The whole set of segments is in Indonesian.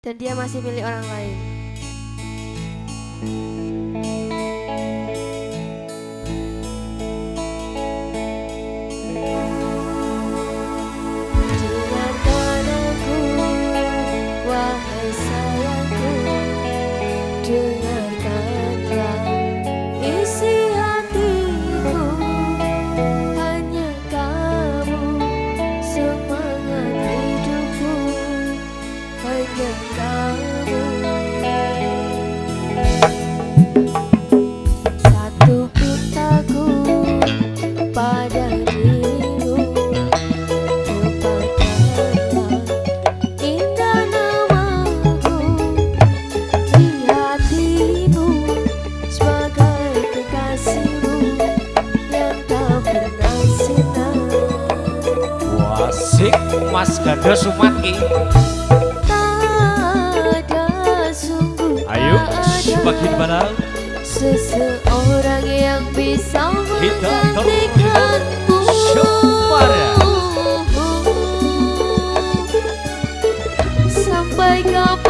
dan dia masih milik orang lain. Mas Ganda Sumat ki. Ayo, bagi mana? Seseorang yang bisa menggantikan ya. Sampai kapan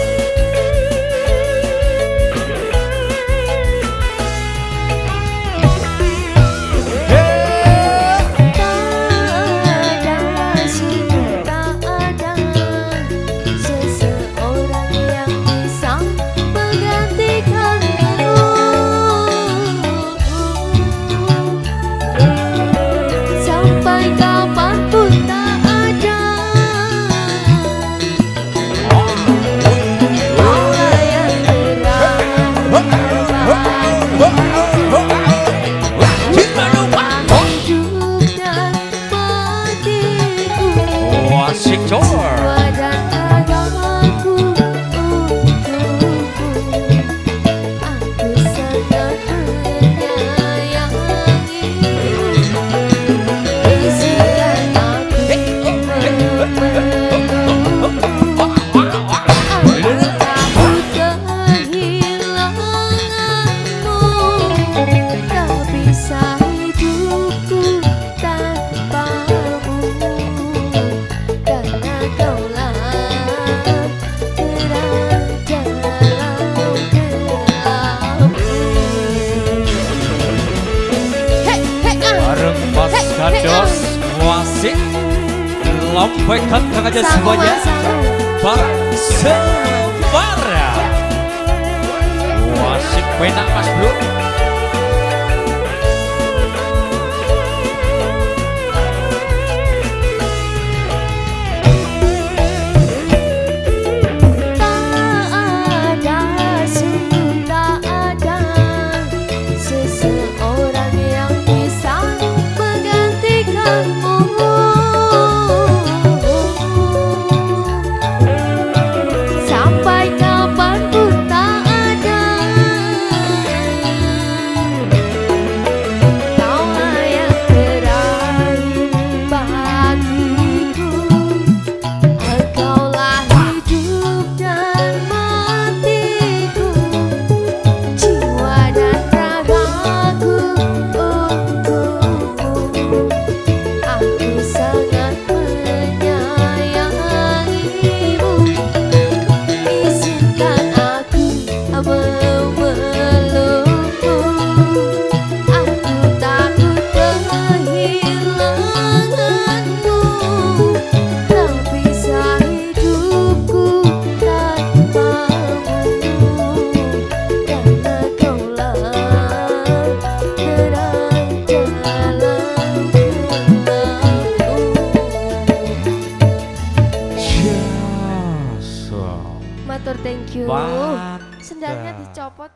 Victor. Dados Wasik Lompekan aja semuanya. Barang Sebar Mantap. Sendalnya dicopot